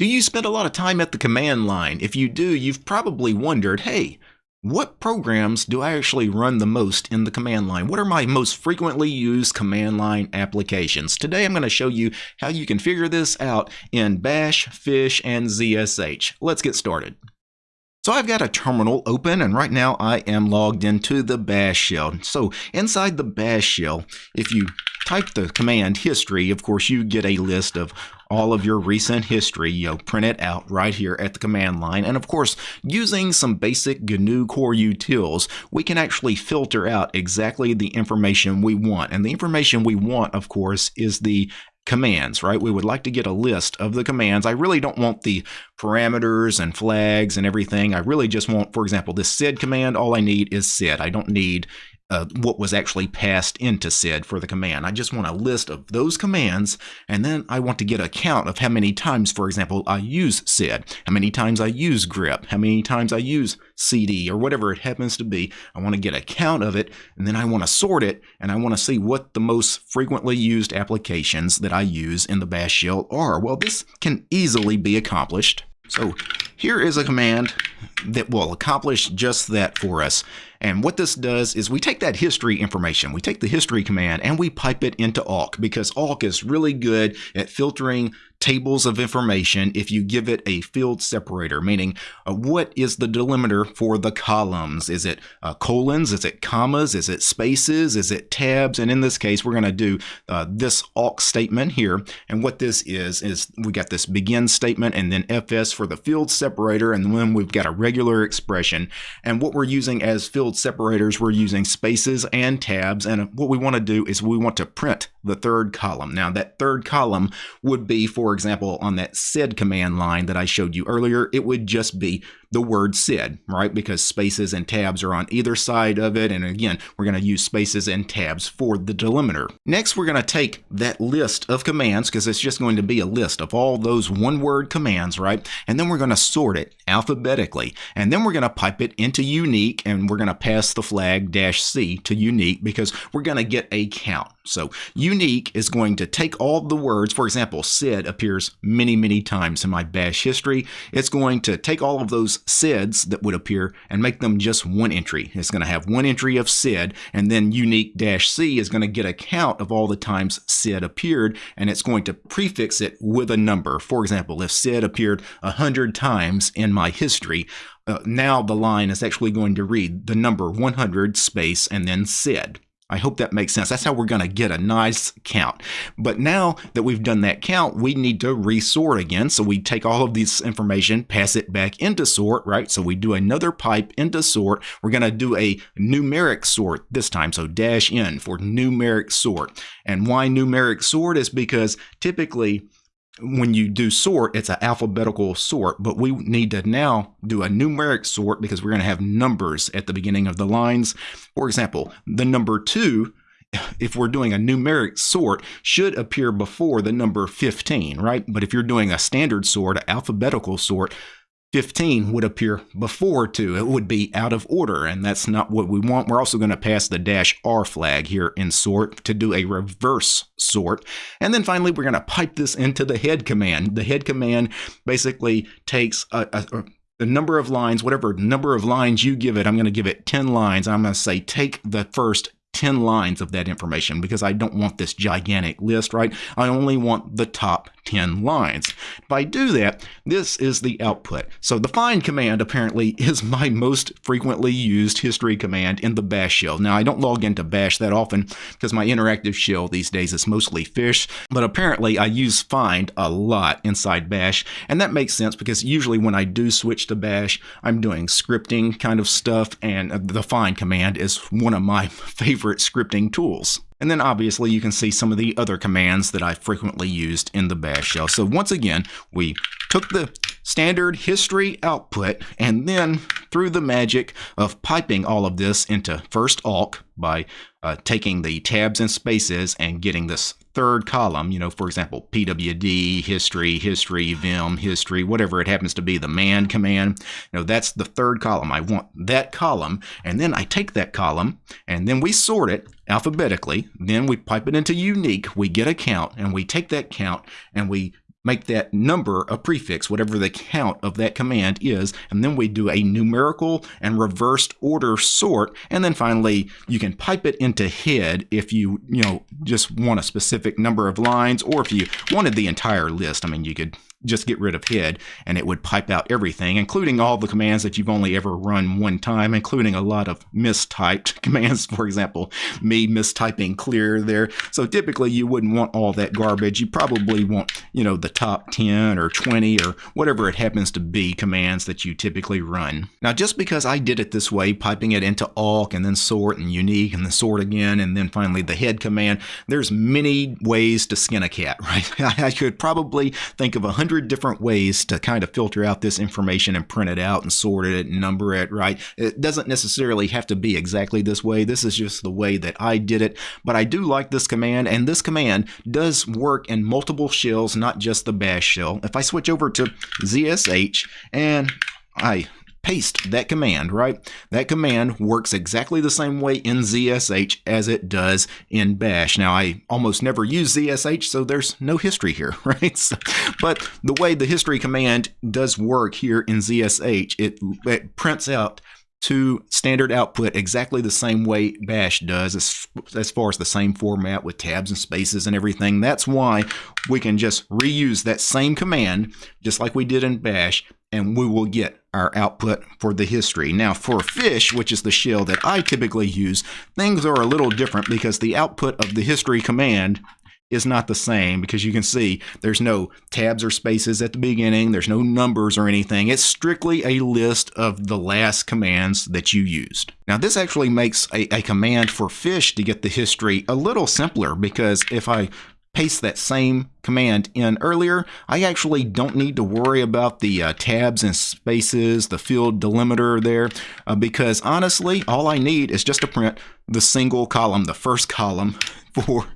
Do you spend a lot of time at the command line? If you do, you've probably wondered, hey, what programs do I actually run the most in the command line? What are my most frequently used command line applications? Today I'm going to show you how you can figure this out in Bash, Fish, and ZSH. Let's get started. So I've got a terminal open and right now I am logged into the bash shell. So inside the bash shell, if you type the command history, of course you get a list of all of your recent history, you know, print it out right here at the command line. And of course, using some basic GNU core utils, we can actually filter out exactly the information we want. And the information we want, of course, is the commands, right? We would like to get a list of the commands. I really don't want the parameters and flags and everything. I really just want, for example, this sed command, all I need is sed. I don't need uh, what was actually passed into sed for the command. I just want a list of those commands, and then I want to get a count of how many times, for example, I use sed, how many times I use grep, how many times I use cd, or whatever it happens to be. I want to get a count of it, and then I want to sort it, and I want to see what the most frequently used applications that I use in the bash shell are. Well, this can easily be accomplished. So here is a command that will accomplish just that for us. And what this does is we take that history information, we take the history command and we pipe it into awk because awk is really good at filtering tables of information if you give it a field separator, meaning uh, what is the delimiter for the columns? Is it uh, colons? Is it commas? Is it spaces? Is it tabs? And in this case, we're going to do uh, this awk statement here. And what this is, is we got this begin statement and then fs for the field separator. And then we've got a regular expression. And what we're using as field separators, we're using spaces and tabs. And what we want to do is we want to print the third column. Now that third column would be, for example, on that sed command line that I showed you earlier, it would just be the word sed, right? Because spaces and tabs are on either side of it. And again, we're going to use spaces and tabs for the delimiter. Next, we're going to take that list of commands because it's just going to be a list of all those one word commands, right? And then we're going to sort it alphabetically. And then we're going to pipe it into unique and we're going to pass the flag dash C to unique because we're going to get a count. So unique is going to take all the words, for example, sed appears many, many times in my bash history. It's going to take all of those seds that would appear and make them just one entry. It's going to have one entry of sed and then unique dash C is going to get a count of all the times sed appeared and it's going to prefix it with a number. For example, if sed appeared a hundred times in my history, uh, now the line is actually going to read the number 100 space and then sed. I hope that makes sense. That's how we're going to get a nice count. But now that we've done that count, we need to resort again. So we take all of this information, pass it back into sort, right? So we do another pipe into sort. We're going to do a numeric sort this time. So dash n for numeric sort. And why numeric sort is because typically when you do sort, it's an alphabetical sort, but we need to now do a numeric sort because we're going to have numbers at the beginning of the lines. For example, the number two, if we're doing a numeric sort, should appear before the number 15, right? But if you're doing a standard sort, an alphabetical sort, 15 would appear before 2. It would be out of order, and that's not what we want. We're also going to pass the dash R flag here in sort to do a reverse sort. And then finally, we're going to pipe this into the head command. The head command basically takes a, a, a number of lines, whatever number of lines you give it, I'm going to give it 10 lines. I'm going to say take the first 10 lines of that information because I don't want this gigantic list, right? I only want the top 10 lines. If I do that, this is the output. So the find command apparently is my most frequently used history command in the bash shell. Now I don't log into bash that often because my interactive shell these days is mostly fish, but apparently I use find a lot inside bash and that makes sense because usually when I do switch to bash, I'm doing scripting kind of stuff and the find command is one of my favorite scripting tools. And then obviously you can see some of the other commands that I frequently used in the bash shell. So once again, we took the standard history output and then through the magic of piping all of this into first awk by uh, taking the tabs and spaces and getting this third column, you know, for example, pwd, history, history, vim, history, whatever it happens to be, the man command, you know, that's the third column. I want that column, and then I take that column, and then we sort it alphabetically, then we pipe it into unique, we get a count, and we take that count, and we make that number a prefix, whatever the count of that command is, and then we do a numerical and reversed order sort, and then finally you can pipe it into head if you, you know, just want a specific number of lines, or if you wanted the entire list. I mean, you could just get rid of head and it would pipe out everything, including all the commands that you've only ever run one time, including a lot of mistyped commands. For example, me mistyping clear there. So typically you wouldn't want all that garbage. You probably want, you know, the top 10 or 20 or whatever it happens to be commands that you typically run. Now, just because I did it this way, piping it into awk and then sort and unique and then sort again and then finally the head command, there's many ways to skin a cat, right? I could probably think of a hundred hundred different ways to kind of filter out this information and print it out and sort it and number it, right? It doesn't necessarily have to be exactly this way. This is just the way that I did it, but I do like this command, and this command does work in multiple shells, not just the bash shell. If I switch over to ZSH and I paste that command, right? That command works exactly the same way in ZSH as it does in Bash. Now, I almost never use ZSH, so there's no history here, right? So, but the way the history command does work here in ZSH, it, it prints out to standard output exactly the same way Bash does, as, as far as the same format with tabs and spaces and everything. That's why we can just reuse that same command, just like we did in Bash, and we will get our output for the history. Now for fish, which is the shell that I typically use, things are a little different because the output of the history command is not the same because you can see there's no tabs or spaces at the beginning, there's no numbers or anything. It's strictly a list of the last commands that you used. Now this actually makes a, a command for fish to get the history a little simpler because if I paste that same command in earlier, I actually don't need to worry about the uh, tabs and spaces, the field delimiter there, uh, because honestly, all I need is just to print the single column, the first column for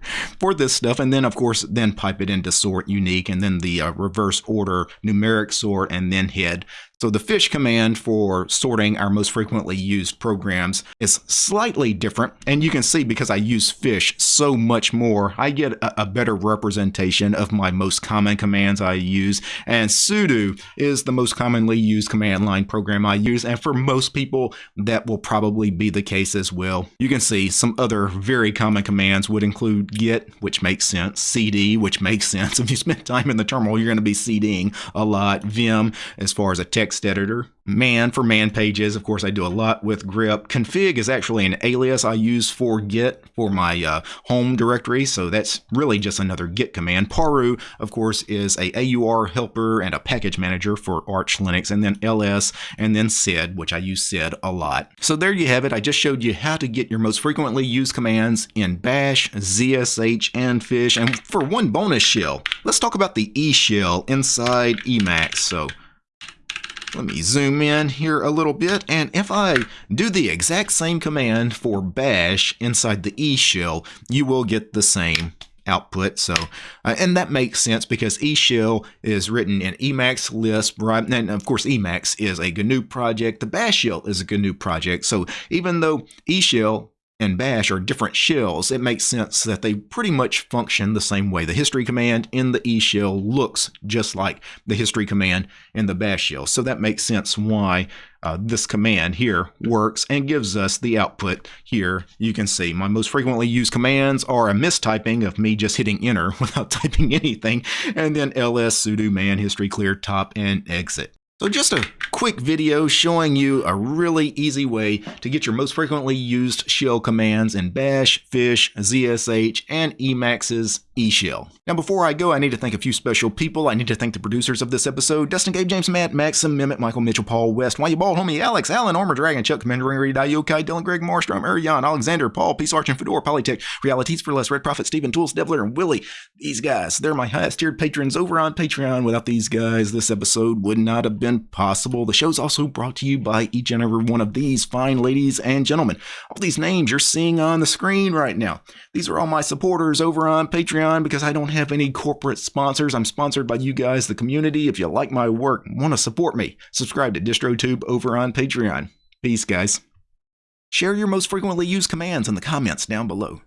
for this stuff and then of course then pipe it into sort unique and then the uh, reverse order numeric sort and then head so the fish command for sorting our most frequently used programs is slightly different. And you can see because I use fish so much more, I get a, a, better representation of my most common commands I use. And sudo is the most commonly used command line program I use. And for most people, that will probably be the case as well. You can see some other very common commands would include git, which makes sense, cd, which makes sense. If you spend time in the terminal, you're going to be cding a lot, vim as far as a text editor man for man pages. Of course, I do a lot with grep. Config is actually an alias I use for git for my uh, home directory, so that's really just another git command. Paru, of course, is a AUR helper and a package manager for Arch Linux, and then ls, and then sed, which I use sed a lot. So there you have it. I just showed you how to get your most frequently used commands in bash, zsh, and fish. And for one bonus shell, let's talk about the E shell inside Emacs. So let me zoom in here a little bit, and if I do the exact same command for bash inside the E shell, you will get the same output. So, uh, and that makes sense because E shell is written in Emacs Lisp, right? And of course, Emacs is a GNU project. The Bash shell is a GNU project. So even though E shell and bash are different shells, it makes sense that they pretty much function the same way. The history command in the E shell looks just like the history command in the bash shell. So that makes sense why uh, this command here works and gives us the output here. You can see my most frequently used commands are a mistyping of me just hitting enter without typing anything, and then ls sudo man history clear top and exit. So just a quick video showing you a really easy way to get your most frequently used shell commands in Bash, Fish, ZSH, and Emacs's eShell. Now before I go, I need to thank a few special people. I need to thank the producers of this episode, Dustin, Gabe, James, Matt, Maxim, Mehmet, Michael, Mitchell, Paul, West, Why You Bald, Homie, Alex, Alan, Armor Dragon, Chuck, Commander Reed, Yokai, Dylan, Greg, Marstrom, Ariane, Alexander, Paul, Peace Arch, and Fedor, Polytech, Realities for Less, Red Prophet, Stephen, Tools, Devler, and Willie. These guys, they're my highest tiered patrons over on Patreon. Without these guys, this episode would not have been possible. The show's also brought to you by each and every one of these fine ladies and gentlemen. All these names you're seeing on the screen right now. These are all my supporters over on Patreon because I don't have any corporate sponsors. I'm sponsored by you guys, the community. If you like my work, want to support me, subscribe to DistroTube over on Patreon. Peace, guys. Share your most frequently used commands in the comments down below.